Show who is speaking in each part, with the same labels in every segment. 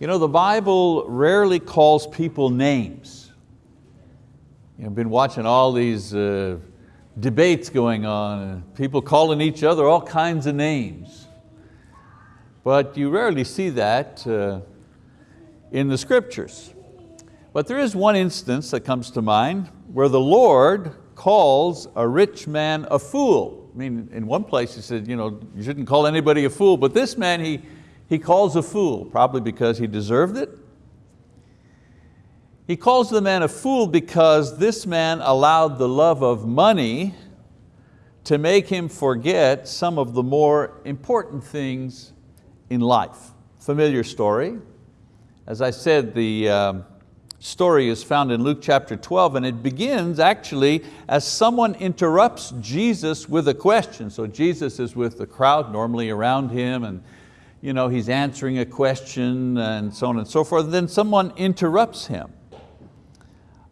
Speaker 1: You know, the Bible rarely calls people names. You know, I've been watching all these uh, debates going on, people calling each other all kinds of names. But you rarely see that uh, in the scriptures. But there is one instance that comes to mind where the Lord calls a rich man a fool. I mean, in one place he said, you, know, you shouldn't call anybody a fool, but this man he, he calls a fool, probably because he deserved it. He calls the man a fool because this man allowed the love of money to make him forget some of the more important things in life. Familiar story. As I said, the um, story is found in Luke chapter 12 and it begins actually as someone interrupts Jesus with a question. So Jesus is with the crowd normally around him and you know, he's answering a question and so on and so forth. Then someone interrupts him.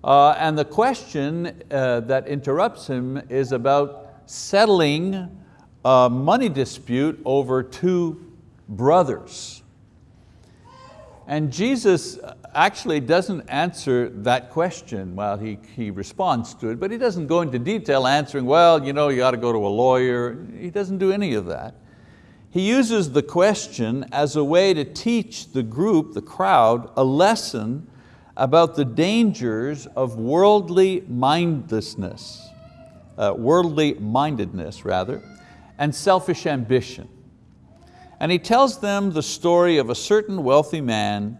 Speaker 1: Uh, and the question uh, that interrupts him is about settling a money dispute over two brothers. And Jesus actually doesn't answer that question. Well, he, he responds to it, but he doesn't go into detail answering, well, you know, you got to go to a lawyer. He doesn't do any of that. He uses the question as a way to teach the group, the crowd, a lesson about the dangers of worldly mindlessness, uh, worldly mindedness rather, and selfish ambition. And he tells them the story of a certain wealthy man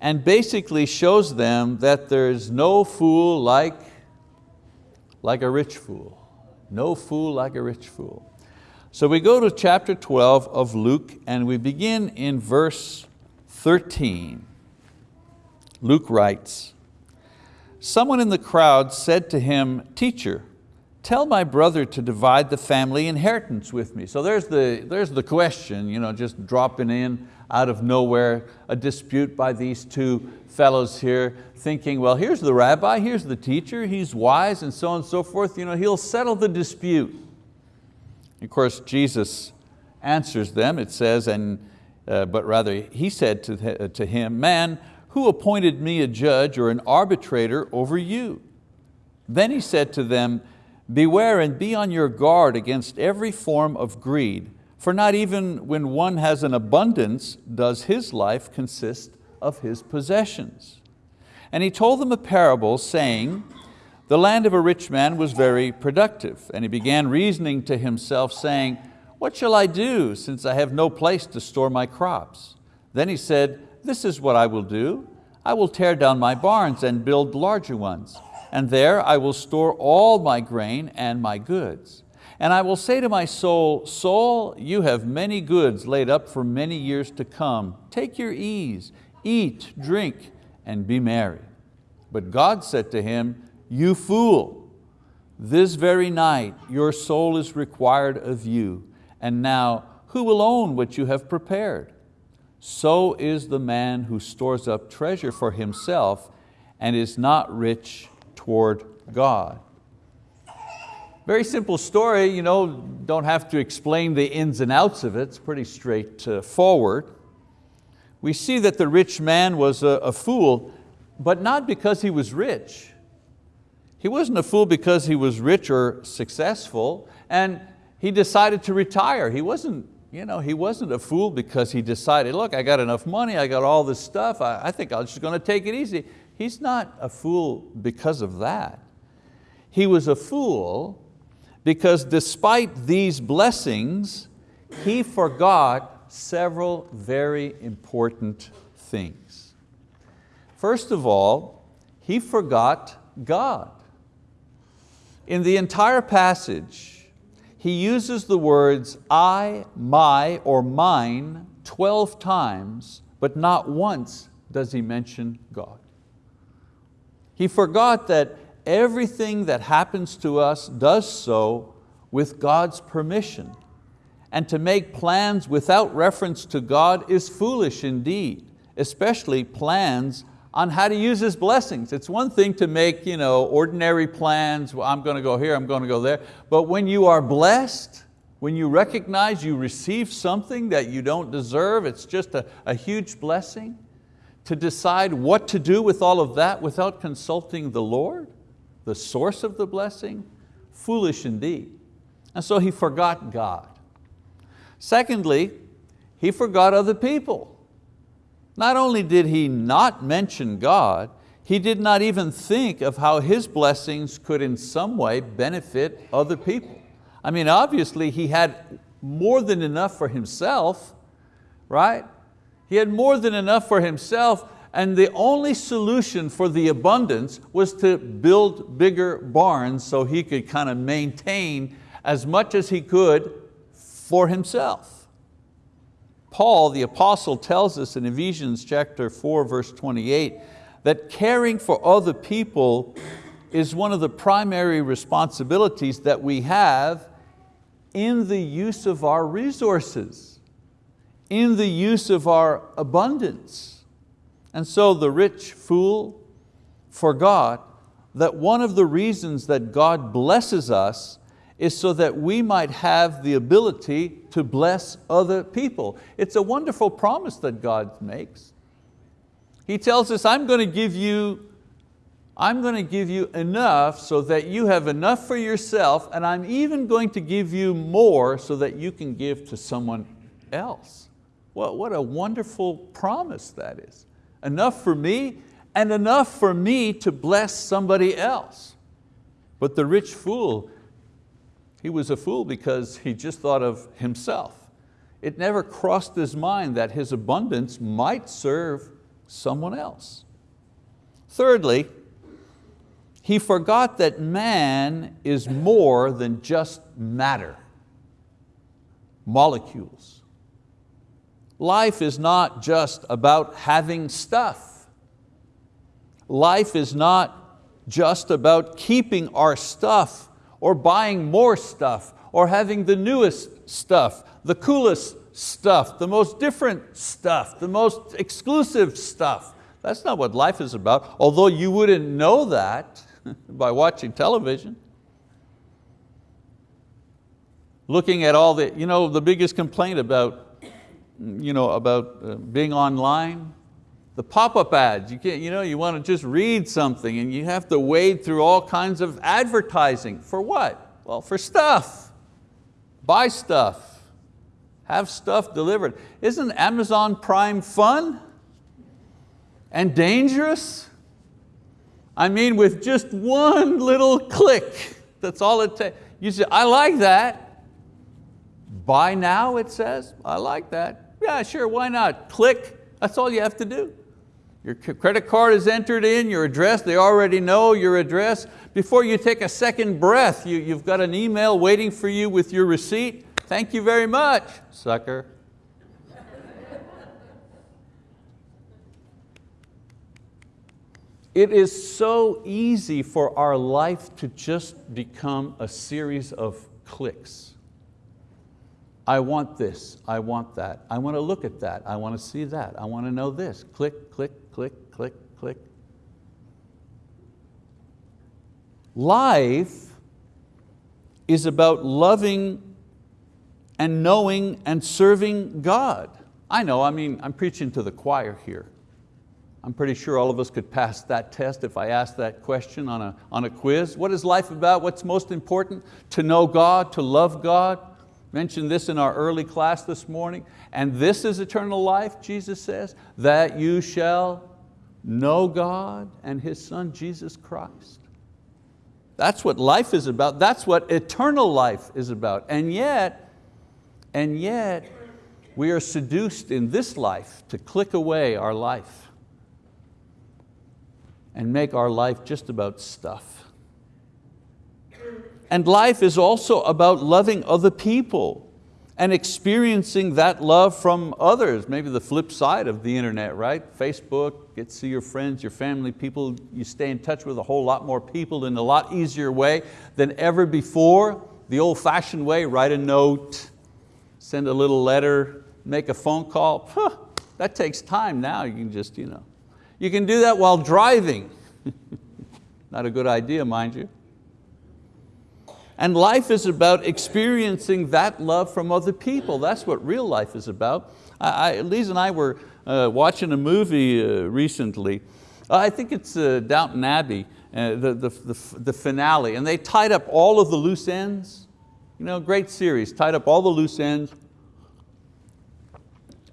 Speaker 1: and basically shows them that there's no fool like, like a rich fool. No fool like a rich fool. So we go to chapter 12 of Luke and we begin in verse 13. Luke writes, someone in the crowd said to him, teacher, tell my brother to divide the family inheritance with me. So there's the, there's the question, you know, just dropping in out of nowhere, a dispute by these two fellows here, thinking, well, here's the rabbi, here's the teacher, he's wise and so on and so forth, you know, he'll settle the dispute. Of course, Jesus answers them, it says, and, uh, but rather he said to, uh, to him, man, who appointed me a judge or an arbitrator over you? Then he said to them, beware and be on your guard against every form of greed, for not even when one has an abundance does his life consist of his possessions. And he told them a parable saying, the land of a rich man was very productive, and he began reasoning to himself saying, what shall I do since I have no place to store my crops? Then he said, this is what I will do. I will tear down my barns and build larger ones, and there I will store all my grain and my goods. And I will say to my soul, soul, you have many goods laid up for many years to come. Take your ease, eat, drink, and be merry. But God said to him, you fool, this very night your soul is required of you, and now who will own what you have prepared? So is the man who stores up treasure for himself and is not rich toward God. Very simple story, you know, don't have to explain the ins and outs of it, it's pretty straightforward. Uh, we see that the rich man was a, a fool, but not because he was rich. He wasn't a fool because he was rich or successful, and he decided to retire. He wasn't, you know, he wasn't a fool because he decided, look, I got enough money, I got all this stuff, I, I think I'm just going to take it easy. He's not a fool because of that. He was a fool because despite these blessings, he forgot several very important things. First of all, he forgot God. In the entire passage, he uses the words I, my, or mine 12 times, but not once does he mention God. He forgot that everything that happens to us does so with God's permission. And to make plans without reference to God is foolish indeed, especially plans on how to use His blessings. It's one thing to make you know, ordinary plans, well, I'm going to go here, I'm going to go there, but when you are blessed, when you recognize you receive something that you don't deserve, it's just a, a huge blessing, to decide what to do with all of that without consulting the Lord, the source of the blessing? Foolish indeed. And so he forgot God. Secondly, he forgot other people. Not only did he not mention God, he did not even think of how his blessings could in some way benefit other people. I mean, obviously he had more than enough for himself, right? He had more than enough for himself and the only solution for the abundance was to build bigger barns so he could kind of maintain as much as he could for himself. Paul, the apostle, tells us in Ephesians chapter 4, verse 28, that caring for other people is one of the primary responsibilities that we have in the use of our resources, in the use of our abundance. And so the rich fool forgot that one of the reasons that God blesses us is so that we might have the ability to bless other people. It's a wonderful promise that God makes. He tells us, I'm going to give you I'm going to give you enough so that you have enough for yourself and I'm even going to give you more so that you can give to someone else. Well, what a wonderful promise that is. Enough for me and enough for me to bless somebody else. But the rich fool, he was a fool because he just thought of himself. It never crossed his mind that his abundance might serve someone else. Thirdly, he forgot that man is more than just matter, molecules. Life is not just about having stuff. Life is not just about keeping our stuff or buying more stuff or having the newest stuff, the coolest stuff, the most different stuff, the most exclusive stuff. That's not what life is about, although you wouldn't know that by watching television. Looking at all the, you know, the biggest complaint about, you know, about uh, being online, the pop-up ads, you, can't, you, know, you want to just read something and you have to wade through all kinds of advertising. For what? Well, for stuff. Buy stuff. Have stuff delivered. Isn't Amazon Prime fun and dangerous? I mean, with just one little click, that's all it takes. You say, I like that. Buy now, it says. I like that. Yeah, sure, why not? Click, that's all you have to do. Your credit card is entered in, your address, they already know your address. Before you take a second breath, you, you've got an email waiting for you with your receipt. Thank you very much, sucker. It is so easy for our life to just become a series of clicks. I want this, I want that, I want to look at that, I want to see that, I want to know this. Click, click, click, click, click. Life is about loving and knowing and serving God. I know, I mean, I'm preaching to the choir here. I'm pretty sure all of us could pass that test if I asked that question on a, on a quiz. What is life about? What's most important? To know God, to love God. Mentioned this in our early class this morning. And this is eternal life, Jesus says, that you shall know God and His Son, Jesus Christ. That's what life is about. That's what eternal life is about. And yet, and yet, we are seduced in this life to click away our life and make our life just about stuff. And life is also about loving other people and experiencing that love from others, maybe the flip side of the internet, right? Facebook, get to see your friends, your family, people, you stay in touch with a whole lot more people in a lot easier way than ever before. The old fashioned way, write a note, send a little letter, make a phone call. Huh, that takes time now, you can just, you know, you can do that while driving. Not a good idea, mind you. And life is about experiencing that love from other people. That's what real life is about. I, I, Lisa and I were uh, watching a movie uh, recently. I think it's uh, Downton Abbey, uh, the, the, the, the finale, and they tied up all of the loose ends. You know, great series, tied up all the loose ends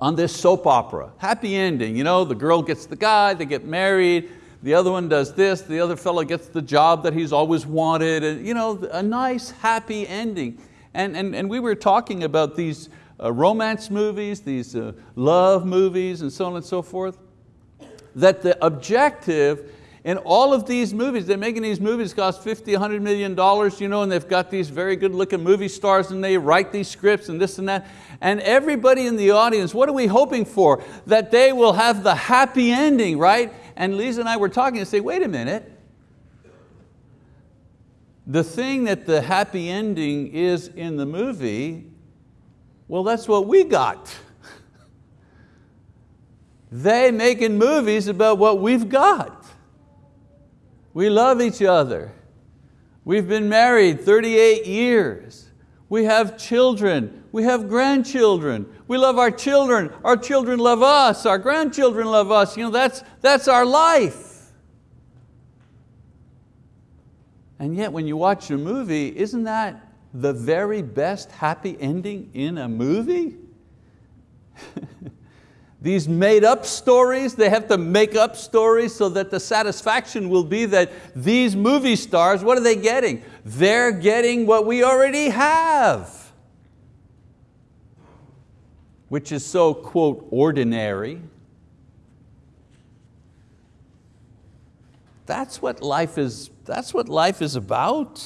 Speaker 1: on this soap opera. Happy ending, you know, the girl gets the guy, they get married, the other one does this, the other fellow gets the job that he's always wanted, and, you know, a nice, happy ending. And, and, and we were talking about these uh, romance movies, these uh, love movies, and so on and so forth, that the objective in all of these movies, they're making these movies cost 50, 100 million dollars, you know, and they've got these very good looking movie stars and they write these scripts and this and that. And everybody in the audience, what are we hoping for? That they will have the happy ending, right? And Lisa and I were talking and say, wait a minute. The thing that the happy ending is in the movie, well, that's what we got. they making movies about what we've got. We love each other. We've been married 38 years. We have children. We have grandchildren. We love our children. Our children love us. Our grandchildren love us. You know, that's, that's our life. And yet when you watch a movie, isn't that the very best happy ending in a movie? These made up stories, they have to make up stories so that the satisfaction will be that these movie stars, what are they getting? They're getting what we already have, which is so, quote, ordinary. That's what life is, that's what life is about.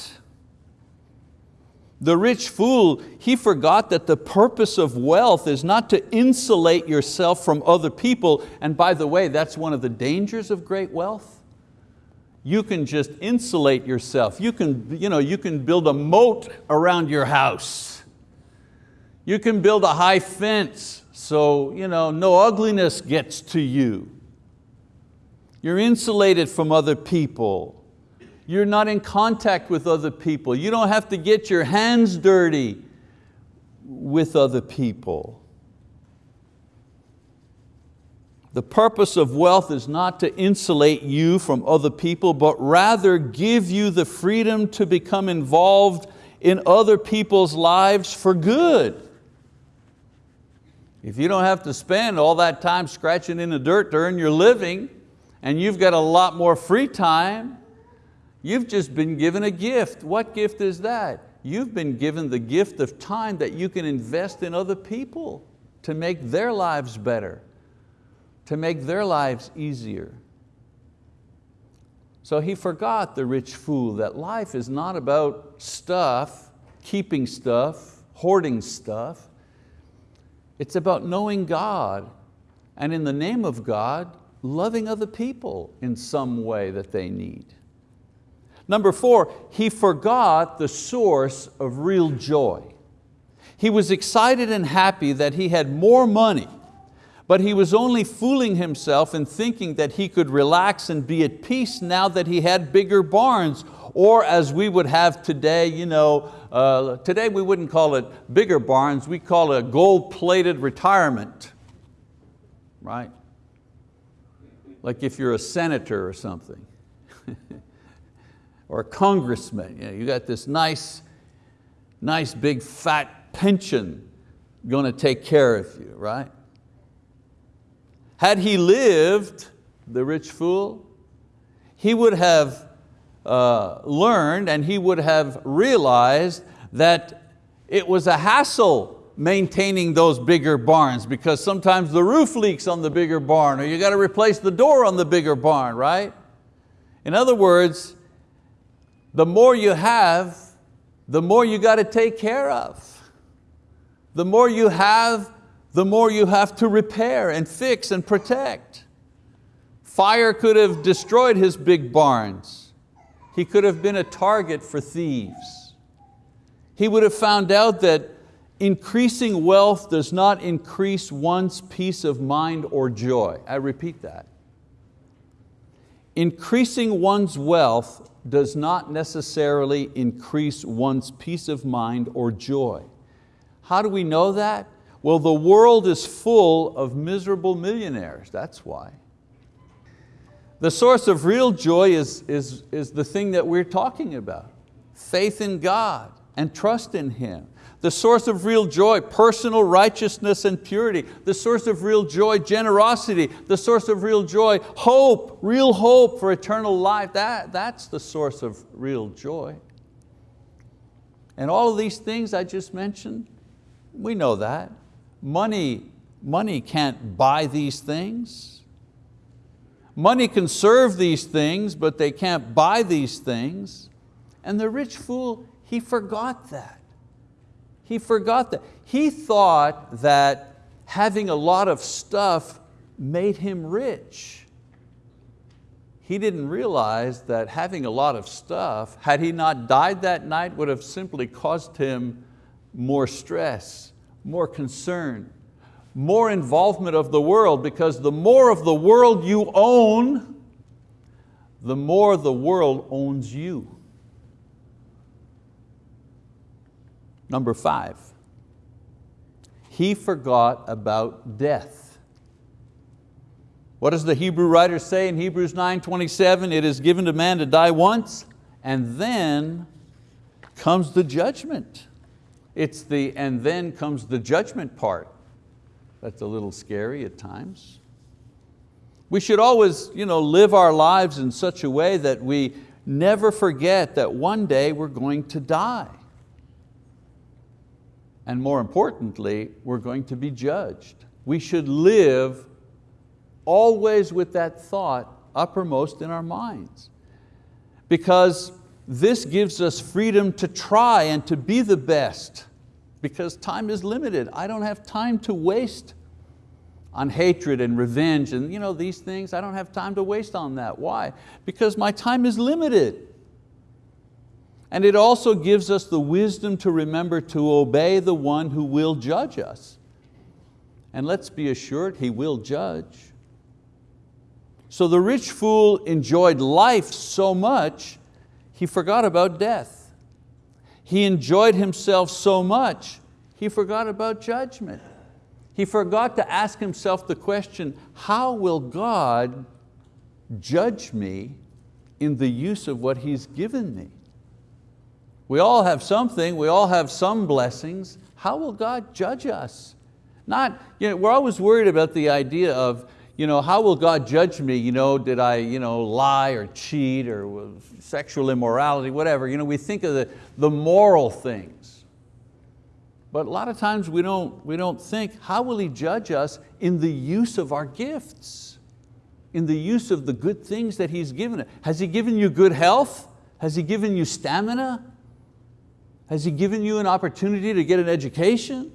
Speaker 1: The rich fool, he forgot that the purpose of wealth is not to insulate yourself from other people. And by the way, that's one of the dangers of great wealth. You can just insulate yourself. You can, you know, you can build a moat around your house. You can build a high fence so you know, no ugliness gets to you. You're insulated from other people. You're not in contact with other people. You don't have to get your hands dirty with other people. The purpose of wealth is not to insulate you from other people, but rather give you the freedom to become involved in other people's lives for good. If you don't have to spend all that time scratching in the dirt to earn your living, and you've got a lot more free time, You've just been given a gift. What gift is that? You've been given the gift of time that you can invest in other people to make their lives better, to make their lives easier. So he forgot, the rich fool, that life is not about stuff, keeping stuff, hoarding stuff. It's about knowing God and in the name of God, loving other people in some way that they need. Number four, he forgot the source of real joy. He was excited and happy that he had more money, but he was only fooling himself in thinking that he could relax and be at peace now that he had bigger barns, or as we would have today, you know, uh, today we wouldn't call it bigger barns, we call it a gold-plated retirement, right? Like if you're a senator or something. or a congressman. You, know, you got this nice, nice big fat pension going to take care of you, right? Had he lived, the rich fool, he would have uh, learned and he would have realized that it was a hassle maintaining those bigger barns because sometimes the roof leaks on the bigger barn or you got to replace the door on the bigger barn, right? In other words, the more you have, the more you got to take care of. The more you have, the more you have to repair and fix and protect. Fire could have destroyed his big barns. He could have been a target for thieves. He would have found out that increasing wealth does not increase one's peace of mind or joy. I repeat that. Increasing one's wealth does not necessarily increase one's peace of mind or joy. How do we know that? Well, the world is full of miserable millionaires, that's why. The source of real joy is, is, is the thing that we're talking about. Faith in God and trust in Him. The source of real joy, personal righteousness and purity. The source of real joy, generosity. The source of real joy, hope, real hope for eternal life. That, that's the source of real joy. And all of these things I just mentioned, we know that. Money, money can't buy these things. Money can serve these things, but they can't buy these things. And the rich fool, he forgot that. He forgot that. He thought that having a lot of stuff made him rich. He didn't realize that having a lot of stuff, had he not died that night, would have simply caused him more stress, more concern, more involvement of the world because the more of the world you own, the more the world owns you. Number five, he forgot about death. What does the Hebrew writer say in Hebrews 9:27? It is given to man to die once and then comes the judgment. It's the and then comes the judgment part. That's a little scary at times. We should always you know, live our lives in such a way that we never forget that one day we're going to die. And more importantly, we're going to be judged. We should live always with that thought uppermost in our minds. Because this gives us freedom to try and to be the best because time is limited. I don't have time to waste on hatred and revenge and you know, these things. I don't have time to waste on that. Why? Because my time is limited. And it also gives us the wisdom to remember to obey the one who will judge us. And let's be assured, He will judge. So the rich fool enjoyed life so much, he forgot about death. He enjoyed himself so much, he forgot about judgment. He forgot to ask himself the question, how will God judge me in the use of what He's given me? We all have something, we all have some blessings. How will God judge us? Not, you know, we're always worried about the idea of, you know, how will God judge me? You know, did I you know, lie or cheat or sexual immorality, whatever. You know, we think of the, the moral things. But a lot of times we don't, we don't think, how will He judge us in the use of our gifts? In the use of the good things that He's given us. Has He given you good health? Has He given you stamina? Has He given you an opportunity to get an education?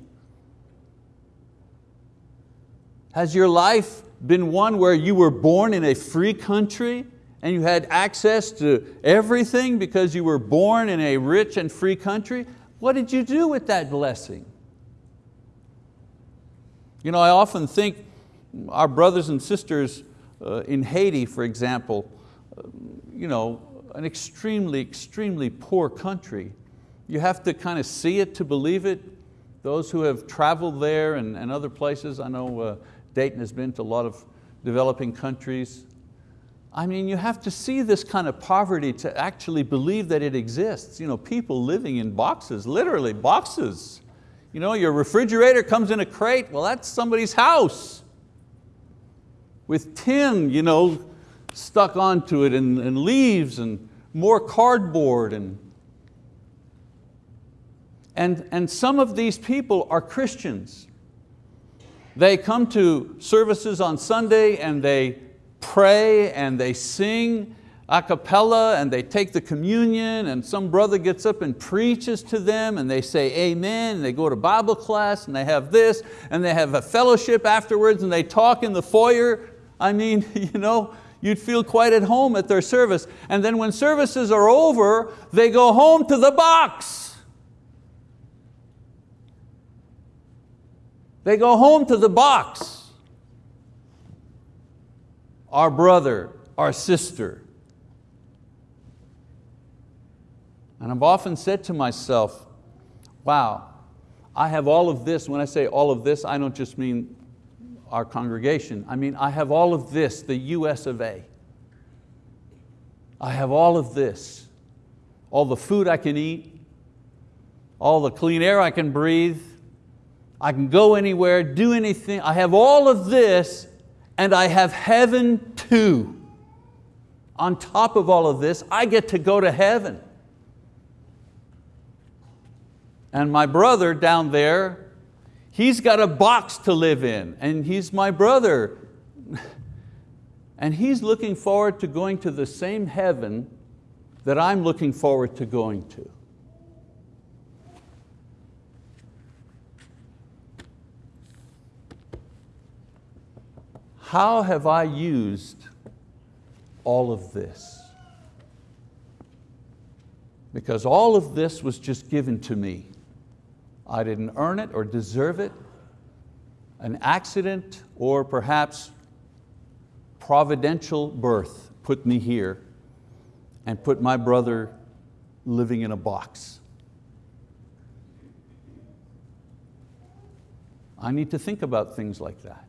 Speaker 1: Has your life been one where you were born in a free country and you had access to everything because you were born in a rich and free country? What did you do with that blessing? You know, I often think our brothers and sisters uh, in Haiti, for example, uh, you know, an extremely, extremely poor country. You have to kind of see it to believe it. Those who have traveled there and, and other places, I know uh, Dayton has been to a lot of developing countries. I mean, you have to see this kind of poverty to actually believe that it exists. You know, people living in boxes, literally boxes. You know, your refrigerator comes in a crate, well that's somebody's house. With tin you know, stuck onto it and, and leaves and more cardboard. And, and, and some of these people are Christians. They come to services on Sunday and they pray and they sing a cappella and they take the communion and some brother gets up and preaches to them and they say amen and they go to Bible class and they have this and they have a fellowship afterwards and they talk in the foyer. I mean, you know, you'd feel quite at home at their service. And then when services are over, they go home to the box. They go home to the box. Our brother, our sister. And I've often said to myself, wow, I have all of this. When I say all of this, I don't just mean our congregation. I mean, I have all of this, the US of A. I have all of this, all the food I can eat, all the clean air I can breathe, I can go anywhere, do anything. I have all of this and I have heaven too. On top of all of this, I get to go to heaven. And my brother down there, he's got a box to live in and he's my brother. And he's looking forward to going to the same heaven that I'm looking forward to going to. How have I used all of this? Because all of this was just given to me. I didn't earn it or deserve it. An accident or perhaps providential birth put me here and put my brother living in a box. I need to think about things like that.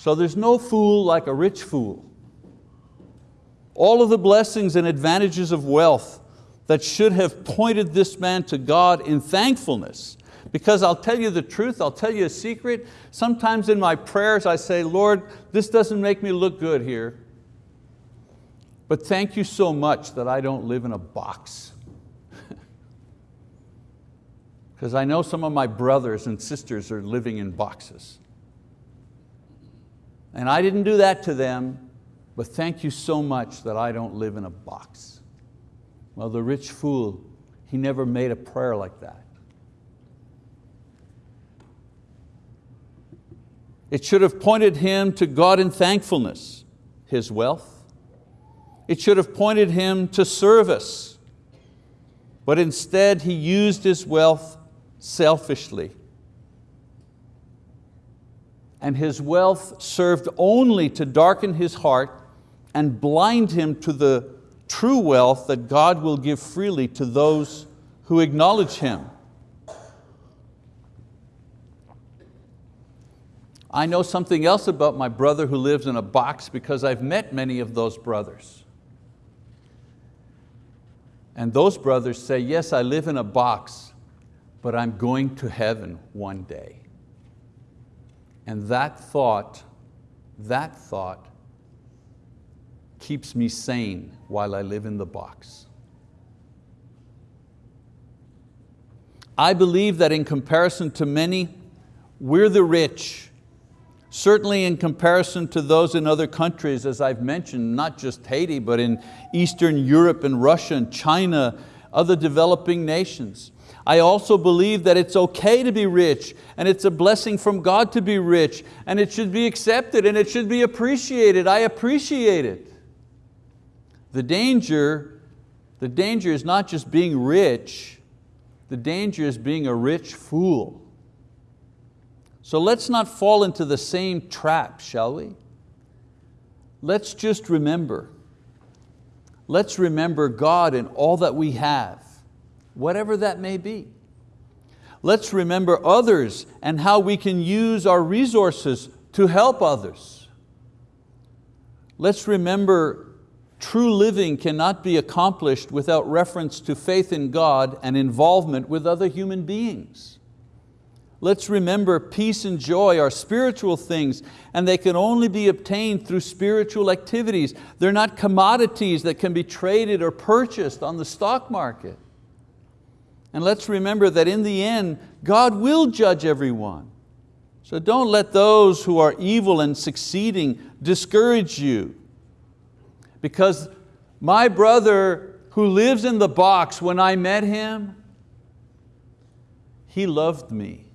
Speaker 1: So there's no fool like a rich fool. All of the blessings and advantages of wealth that should have pointed this man to God in thankfulness. Because I'll tell you the truth, I'll tell you a secret. Sometimes in my prayers I say, Lord, this doesn't make me look good here. But thank you so much that I don't live in a box. Because I know some of my brothers and sisters are living in boxes. And I didn't do that to them, but thank you so much that I don't live in a box. Well, the rich fool, he never made a prayer like that. It should have pointed him to God in thankfulness, his wealth. It should have pointed him to service, but instead he used his wealth selfishly and his wealth served only to darken his heart and blind him to the true wealth that God will give freely to those who acknowledge Him. I know something else about my brother who lives in a box because I've met many of those brothers. And those brothers say, yes, I live in a box, but I'm going to heaven one day. And that thought, that thought keeps me sane while I live in the box. I believe that in comparison to many, we're the rich. Certainly in comparison to those in other countries, as I've mentioned, not just Haiti, but in Eastern Europe and Russia and China, other developing nations. I also believe that it's okay to be rich and it's a blessing from God to be rich and it should be accepted and it should be appreciated. I appreciate it. The danger, the danger is not just being rich, the danger is being a rich fool. So let's not fall into the same trap, shall we? Let's just remember, let's remember God in all that we have whatever that may be. Let's remember others and how we can use our resources to help others. Let's remember true living cannot be accomplished without reference to faith in God and involvement with other human beings. Let's remember peace and joy are spiritual things and they can only be obtained through spiritual activities. They're not commodities that can be traded or purchased on the stock market. And let's remember that in the end, God will judge everyone. So don't let those who are evil and succeeding discourage you. Because my brother who lives in the box, when I met him, he loved me.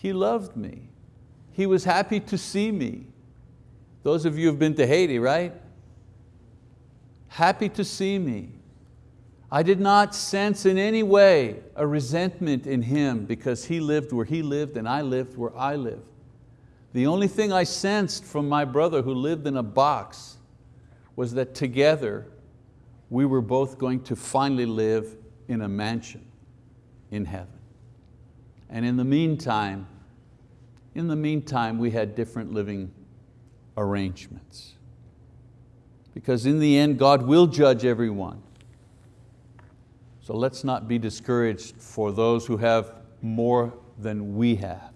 Speaker 1: He loved me. He was happy to see me. Those of you who've been to Haiti, right? Happy to see me. I did not sense in any way a resentment in him because he lived where he lived and I lived where I lived. The only thing I sensed from my brother who lived in a box was that together we were both going to finally live in a mansion in heaven. And in the meantime, in the meantime, we had different living arrangements. Because in the end, God will judge everyone. So let's not be discouraged for those who have more than we have.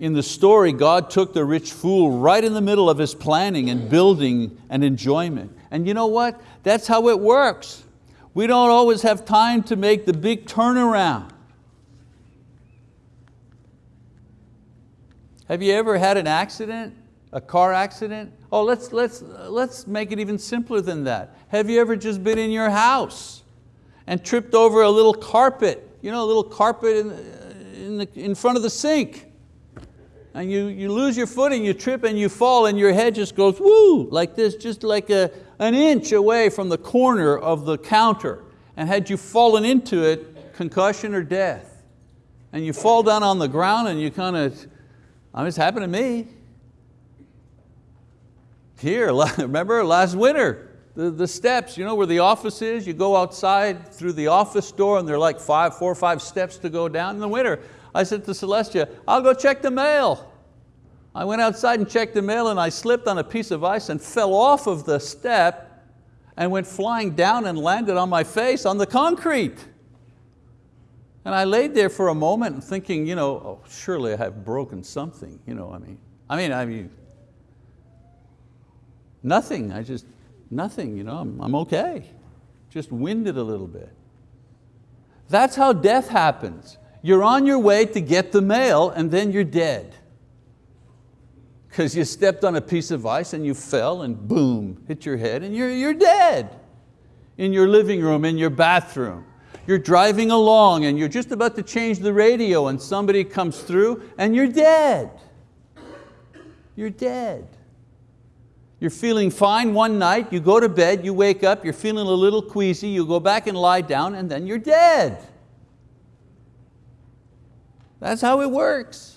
Speaker 1: In the story, God took the rich fool right in the middle of his planning and building and enjoyment. And you know what? That's how it works. We don't always have time to make the big turnaround. Have you ever had an accident, a car accident? Oh, let's, let's, let's make it even simpler than that. Have you ever just been in your house and tripped over a little carpet, you know, a little carpet in, in, the, in front of the sink? And you, you lose your footing, you trip and you fall and your head just goes woo, like this, just like a, an inch away from the corner of the counter. And had you fallen into it, concussion or death. And you fall down on the ground and you kind of, I mean, it's happened to me. Here, remember last winter, the, the steps, you know where the office is? You go outside through the office door and there are like five, four or five steps to go down in the winter. I said to Celestia, I'll go check the mail. I went outside and checked the mail and I slipped on a piece of ice and fell off of the step and went flying down and landed on my face on the concrete. And I laid there for a moment thinking, you know, oh, surely I have broken something. You know, I mean, I mean, I mean, nothing. I just nothing. You know, I'm, I'm okay. Just winded a little bit. That's how death happens. You're on your way to get the mail and then you're dead. Because you stepped on a piece of ice and you fell and boom, hit your head and you're, you're dead. In your living room, in your bathroom. You're driving along and you're just about to change the radio and somebody comes through and you're dead. You're dead. You're feeling fine one night, you go to bed, you wake up, you're feeling a little queasy, you go back and lie down and then you're dead. That's how it works.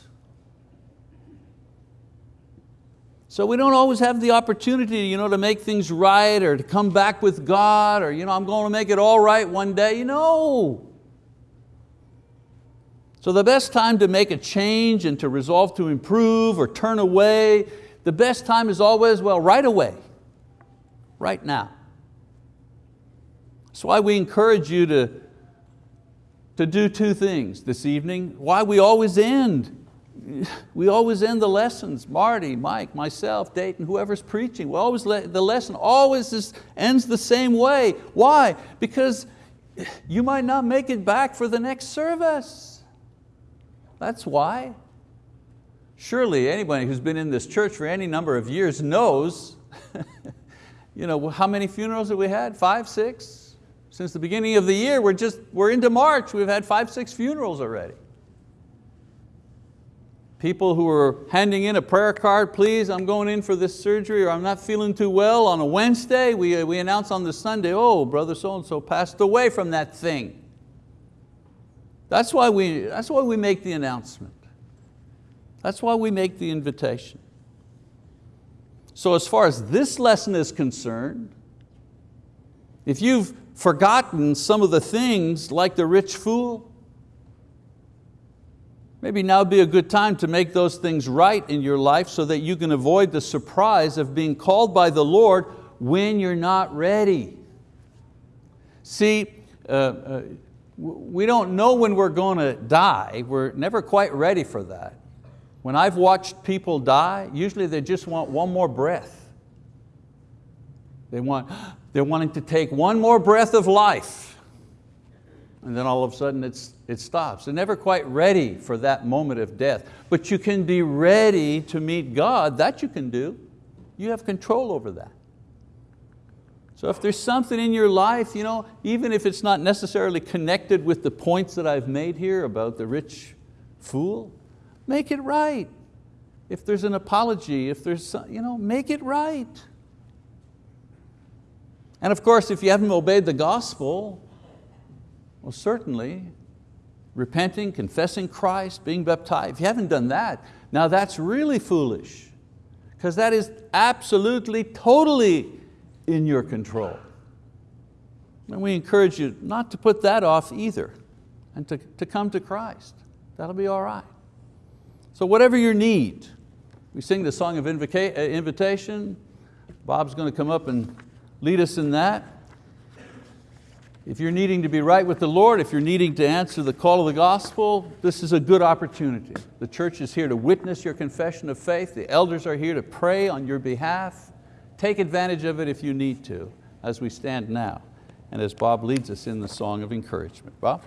Speaker 1: So we don't always have the opportunity you know, to make things right or to come back with God or you know, I'm going to make it all right one day. Know. So the best time to make a change and to resolve to improve or turn away, the best time is always, well, right away, right now. That's why we encourage you to, to do two things this evening. Why we always end we always end the lessons, Marty, Mike, myself, Dayton, whoever's preaching, we always the lesson always ends the same way. Why? Because you might not make it back for the next service. That's why. Surely anybody who's been in this church for any number of years knows you know, how many funerals have we had? Five, six? Since the beginning of the year, we're, just, we're into March, we've had five, six funerals already. People who are handing in a prayer card, please, I'm going in for this surgery or I'm not feeling too well on a Wednesday. We, uh, we announce on the Sunday, oh, brother so-and-so passed away from that thing. That's why, we, that's why we make the announcement. That's why we make the invitation. So as far as this lesson is concerned, if you've forgotten some of the things like the rich fool, Maybe now be a good time to make those things right in your life so that you can avoid the surprise of being called by the Lord when you're not ready. See, uh, uh, we don't know when we're going to die. We're never quite ready for that. When I've watched people die, usually they just want one more breath. They want, they're wanting to take one more breath of life and then all of a sudden it's, it stops. They're never quite ready for that moment of death. But you can be ready to meet God, that you can do. You have control over that. So if there's something in your life, you know, even if it's not necessarily connected with the points that I've made here about the rich fool, make it right. If there's an apology, if there's, you know, make it right. And of course, if you haven't obeyed the gospel, well, certainly, repenting, confessing Christ, being baptized. If you haven't done that, now that's really foolish because that is absolutely, totally in your control. And we encourage you not to put that off either and to, to come to Christ. That'll be all right. So whatever your need, we sing the song of uh, invitation. Bob's going to come up and lead us in that. If you're needing to be right with the Lord, if you're needing to answer the call of the gospel, this is a good opportunity. The church is here to witness your confession of faith. The elders are here to pray on your behalf. Take advantage of it if you need to, as we stand now, and as Bob leads us in the song of encouragement. Bob?